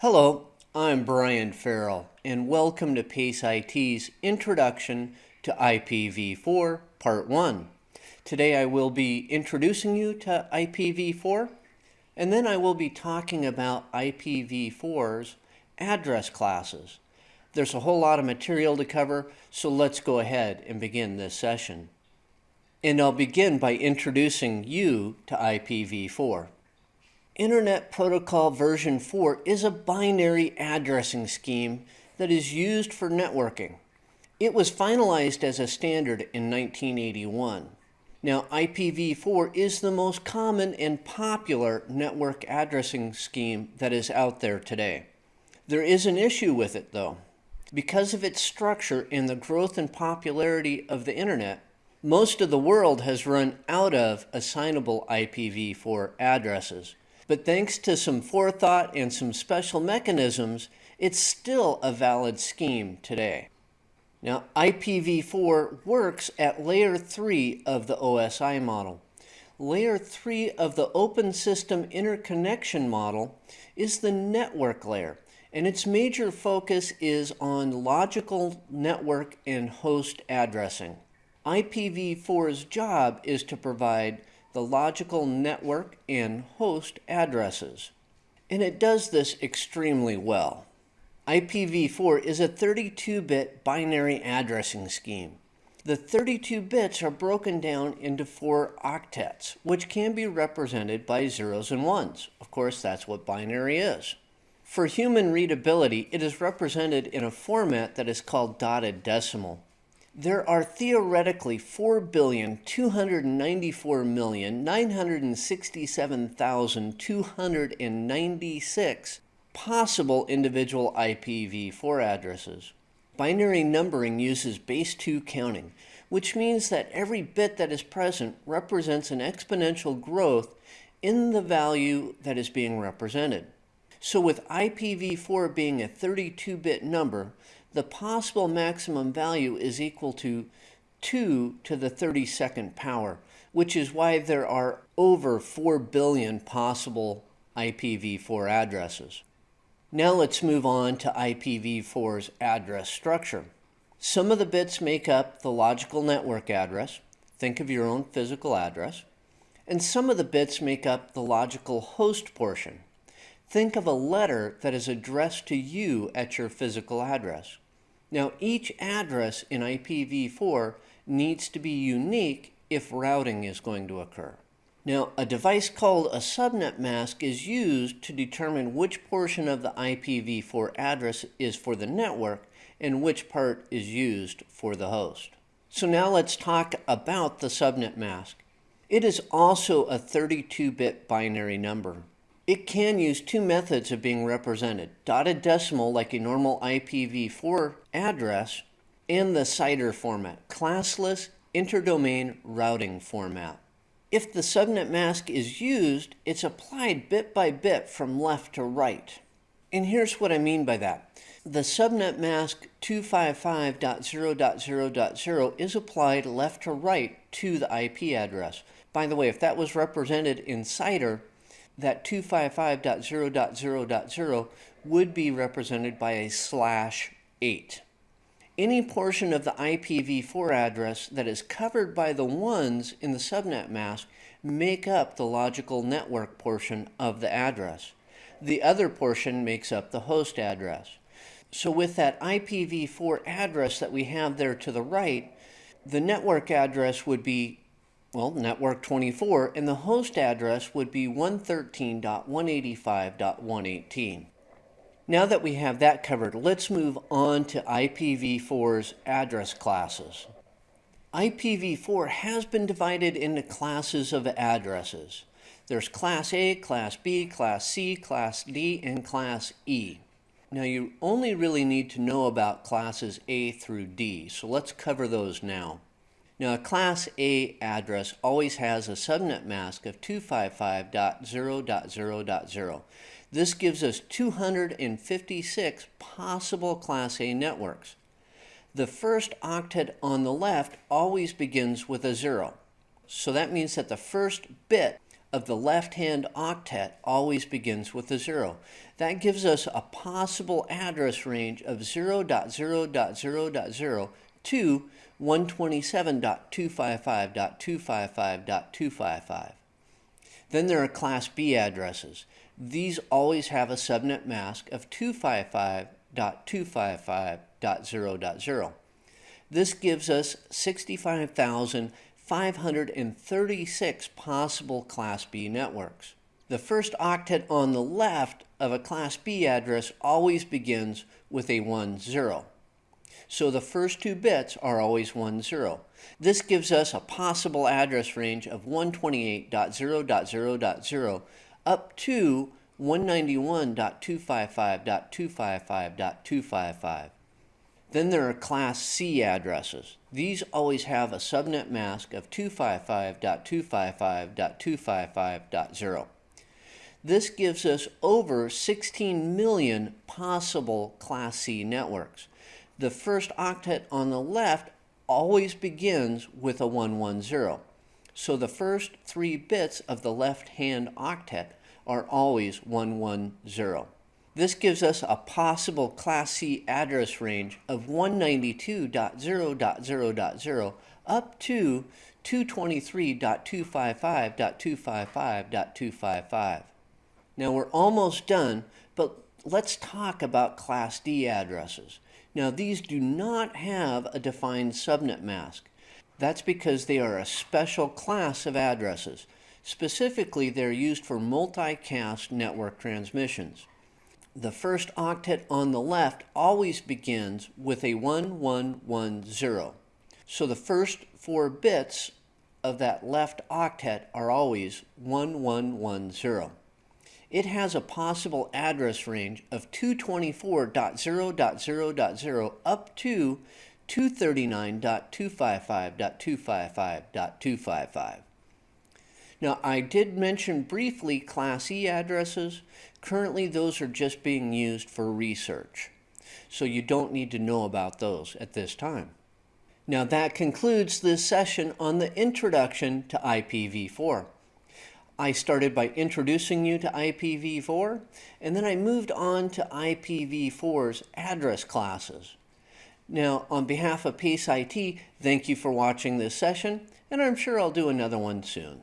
Hello, I'm Brian Farrell, and welcome to PACE IT's Introduction to IPv4 Part 1. Today I will be introducing you to IPv4, and then I will be talking about IPv4's address classes. There's a whole lot of material to cover, so let's go ahead and begin this session. And I'll begin by introducing you to IPv4. Internet Protocol version 4 is a binary addressing scheme that is used for networking. It was finalized as a standard in 1981. Now, IPv4 is the most common and popular network addressing scheme that is out there today. There is an issue with it, though. Because of its structure and the growth and popularity of the internet, most of the world has run out of assignable IPv4 addresses. But thanks to some forethought and some special mechanisms, it's still a valid scheme today. Now, IPv4 works at layer 3 of the OSI model. Layer 3 of the Open System Interconnection model is the network layer, and its major focus is on logical network and host addressing. IPv4's job is to provide the logical network and host addresses. And it does this extremely well. IPv4 is a 32-bit binary addressing scheme. The 32 bits are broken down into four octets, which can be represented by zeros and ones. Of course, that's what binary is. For human readability, it is represented in a format that is called dotted decimal. There are theoretically 4,294,967,296 possible individual IPv4 addresses. Binary numbering uses base 2 counting, which means that every bit that is present represents an exponential growth in the value that is being represented. So with IPv4 being a 32-bit number, the possible maximum value is equal to 2 to the 32nd power, which is why there are over 4 billion possible IPv4 addresses. Now let's move on to IPv4's address structure. Some of the bits make up the logical network address. Think of your own physical address. And some of the bits make up the logical host portion. Think of a letter that is addressed to you at your physical address. Now, each address in IPv4 needs to be unique if routing is going to occur. Now, a device called a subnet mask is used to determine which portion of the IPv4 address is for the network and which part is used for the host. So now let's talk about the subnet mask. It is also a 32-bit binary number. It can use two methods of being represented, dotted decimal like a normal IPv4 address, and the CIDR format, classless interdomain routing format. If the subnet mask is used, it's applied bit by bit from left to right. And here's what I mean by that. The subnet mask 255.0.0.0 is applied left to right to the IP address. By the way, if that was represented in CIDR, that 255.0.0.0 would be represented by a slash 8. Any portion of the IPv4 address that is covered by the ones in the subnet mask make up the logical network portion of the address. The other portion makes up the host address. So with that IPv4 address that we have there to the right, the network address would be well, network 24, and the host address would be 113.185.118. Now that we have that covered, let's move on to IPv4's address classes. IPv4 has been divided into classes of addresses. There's Class A, Class B, Class C, Class D, and Class E. Now you only really need to know about classes A through D, so let's cover those now. Now, a Class A address always has a subnet mask of 255.0.0.0. This gives us 256 possible Class A networks. The first octet on the left always begins with a zero. So that means that the first bit of the left-hand octet always begins with a zero. That gives us a possible address range of 0.0.0.0 to 127.255.255.255. Then there are Class B addresses. These always have a subnet mask of 255.255.0.0. This gives us 65,536 possible Class B networks. The first octet on the left of a Class B address always begins with a 1, 0. So the first two bits are always 1, 0. This gives us a possible address range of 128.0.0.0 up to 191.255.255.255. Then there are Class C addresses. These always have a subnet mask of 255.255.255.0. This gives us over 16 million possible Class C networks. The first octet on the left always begins with a 110. So the first three bits of the left-hand octet are always 110. This gives us a possible Class C address range of 192.0.0.0 up to 223.255.255.255. Now we're almost done, but let's talk about Class D addresses. Now these do not have a defined subnet mask. That's because they are a special class of addresses. Specifically, they're used for multicast network transmissions. The first octet on the left always begins with a 1110. So the first four bits of that left octet are always 1110. It has a possible address range of 224.0.0.0 up to 239.255.255.255. Now, I did mention briefly Class E addresses. Currently, those are just being used for research. So you don't need to know about those at this time. Now that concludes this session on the introduction to IPv4. I started by introducing you to IPv4, and then I moved on to IPv4's address classes. Now, on behalf of Pace IT, thank you for watching this session, and I'm sure I'll do another one soon.